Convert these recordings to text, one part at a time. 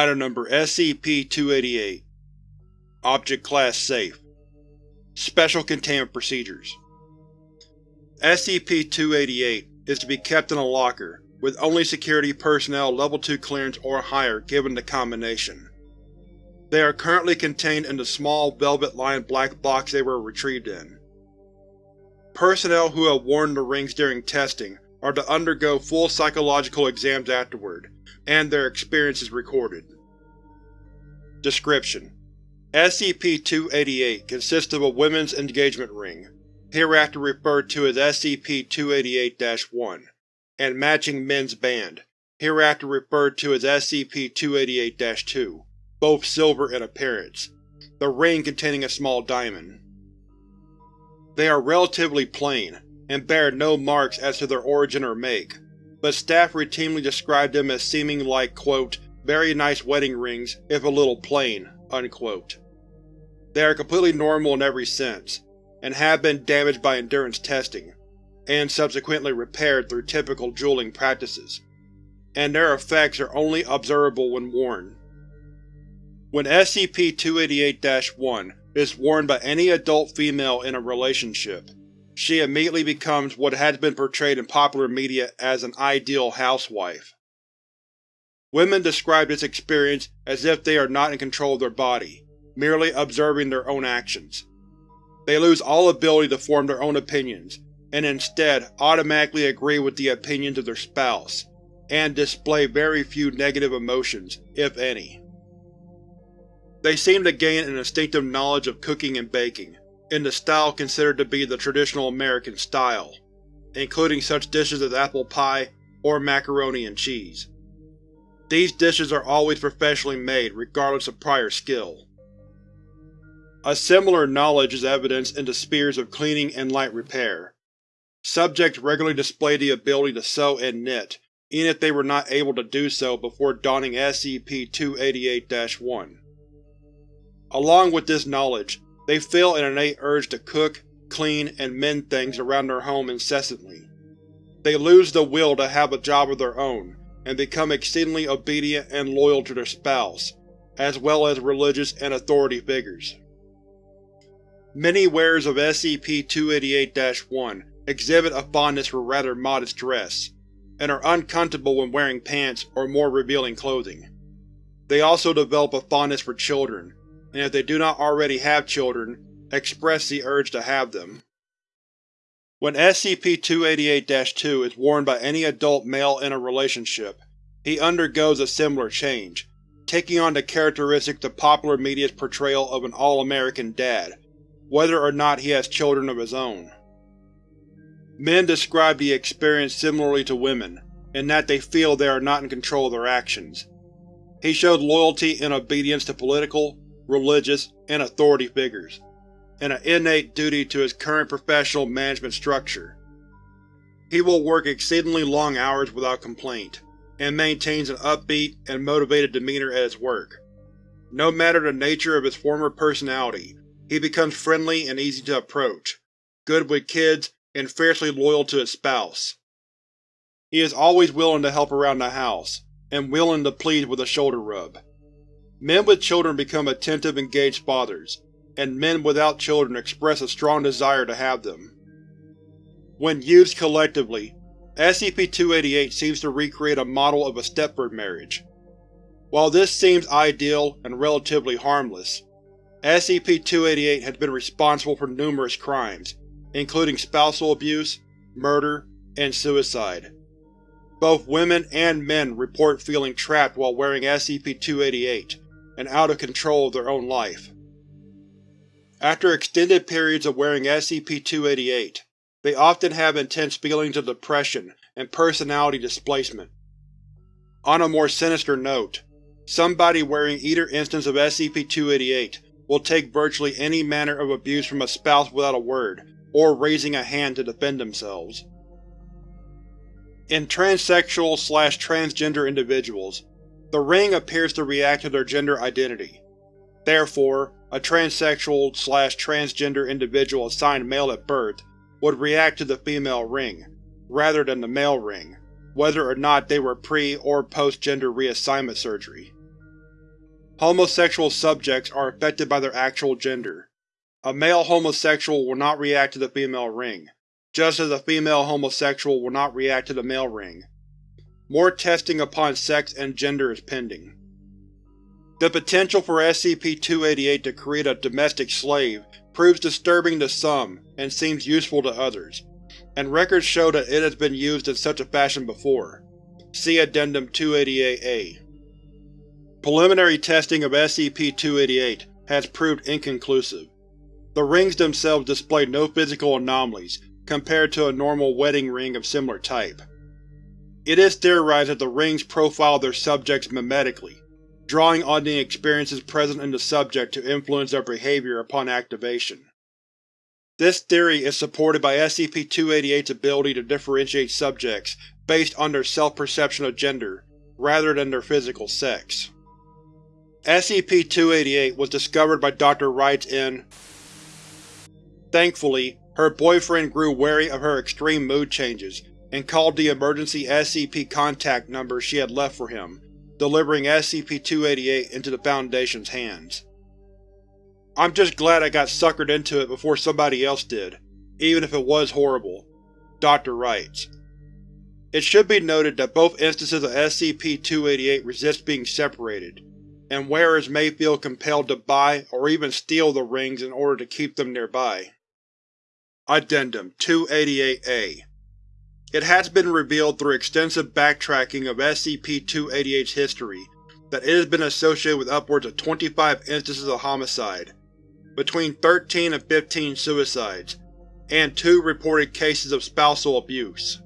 Item Number SCP-288 Object Class Safe Special Containment Procedures SCP-288 is to be kept in a locker, with only security personnel Level 2 clearance or higher given the combination. They are currently contained in the small, velvet-lined black box they were retrieved in. Personnel who have worn the rings during testing are to undergo full psychological exams afterward, and their experiences recorded. Description: SCP-288 consists of a women's engagement ring, hereafter referred to as SCP-288-1, and matching men's band, hereafter referred to as SCP-288-2, both silver in appearance, the ring containing a small diamond. They are relatively plain, and bear no marks as to their origin or make, but staff routinely describe them as seeming like quote, very nice wedding rings if a little plain. Unquote. They are completely normal in every sense, and have been damaged by endurance testing, and subsequently repaired through typical jeweling practices, and their effects are only observable when worn. When SCP-288-1 is worn by any adult female in a relationship, she immediately becomes what has been portrayed in popular media as an ideal housewife. Women describe this experience as if they are not in control of their body, merely observing their own actions. They lose all ability to form their own opinions, and instead automatically agree with the opinions of their spouse, and display very few negative emotions, if any. They seem to gain an instinctive knowledge of cooking and baking, in the style considered to be the traditional American style, including such dishes as apple pie or macaroni and cheese. These dishes are always professionally made regardless of prior skill. A similar knowledge is evidenced in the spheres of cleaning and light repair. Subjects regularly display the ability to sew and knit, even if they were not able to do so before donning SCP-288-1. Along with this knowledge, they feel an innate urge to cook, clean, and mend things around their home incessantly. They lose the will to have a job of their own, and become exceedingly obedient and loyal to their spouse, as well as religious and authority figures. Many wearers of SCP-288-1 exhibit a fondness for rather modest dress, and are uncomfortable when wearing pants or more revealing clothing. They also develop a fondness for children, and if they do not already have children, express the urge to have them. When SCP-288-2 is worn by any adult male in a relationship, he undergoes a similar change, taking on the characteristics of popular media's portrayal of an all-American dad, whether or not he has children of his own. Men describe the experience similarly to women, in that they feel they are not in control of their actions. He showed loyalty and obedience to political, religious, and authority figures, and an innate duty to his current professional management structure. He will work exceedingly long hours without complaint, and maintains an upbeat and motivated demeanor at his work. No matter the nature of his former personality, he becomes friendly and easy to approach, good with kids, and fiercely loyal to his spouse. He is always willing to help around the house, and willing to please with a shoulder rub. Men with children become attentive engaged fathers, and men without children express a strong desire to have them. When used collectively, SCP-288 seems to recreate a model of a Stepford marriage. While this seems ideal and relatively harmless, SCP-288 has been responsible for numerous crimes, including spousal abuse, murder, and suicide. Both women and men report feeling trapped while wearing SCP-288, and out of control of their own life. After extended periods of wearing SCP-288, they often have intense feelings of depression and personality displacement. On a more sinister note, somebody wearing either instance of SCP-288 will take virtually any manner of abuse from a spouse without a word, or raising a hand to defend themselves. In transsexual-slash-transgender individuals, the ring appears to react to their gender identity. Therefore, a transsexual-slash-transgender individual assigned male at birth would react to the female ring, rather than the male ring, whether or not they were pre- or post-gender reassignment surgery. homosexual subjects are affected by their actual gender. A male homosexual will not react to the female ring, just as a female homosexual will not react to the male ring. More testing upon sex and gender is pending. The potential for SCP-288 to create a domestic slave proves disturbing to some and seems useful to others, and records show that it has been used in such a fashion before. See Addendum 288-A. Preliminary testing of SCP-288 has proved inconclusive. The rings themselves display no physical anomalies compared to a normal wedding ring of similar type. It is theorized that the rings profile their subjects memetically, drawing on the experiences present in the subject to influence their behavior upon activation. This theory is supported by SCP-288's ability to differentiate subjects based on their self-perception of gender, rather than their physical sex. SCP-288 was discovered by Dr. Wrights in Thankfully, her boyfriend grew wary of her extreme mood changes and called the emergency SCP contact number she had left for him, delivering SCP-288 into the Foundation's hands. I'm just glad I got suckered into it before somebody else did, even if it was horrible. Dr. Wrights. It should be noted that both instances of SCP-288 resist being separated, and wearers may feel compelled to buy or even steal the rings in order to keep them nearby. Addendum 288-A it has been revealed through extensive backtracking of SCP-288's history that it has been associated with upwards of 25 instances of homicide, between 13 and 15 suicides, and two reported cases of spousal abuse.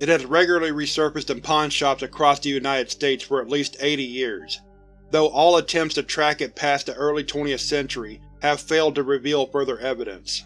It has regularly resurfaced in pawnshops across the United States for at least 80 years, though all attempts to track it past the early 20th century have failed to reveal further evidence.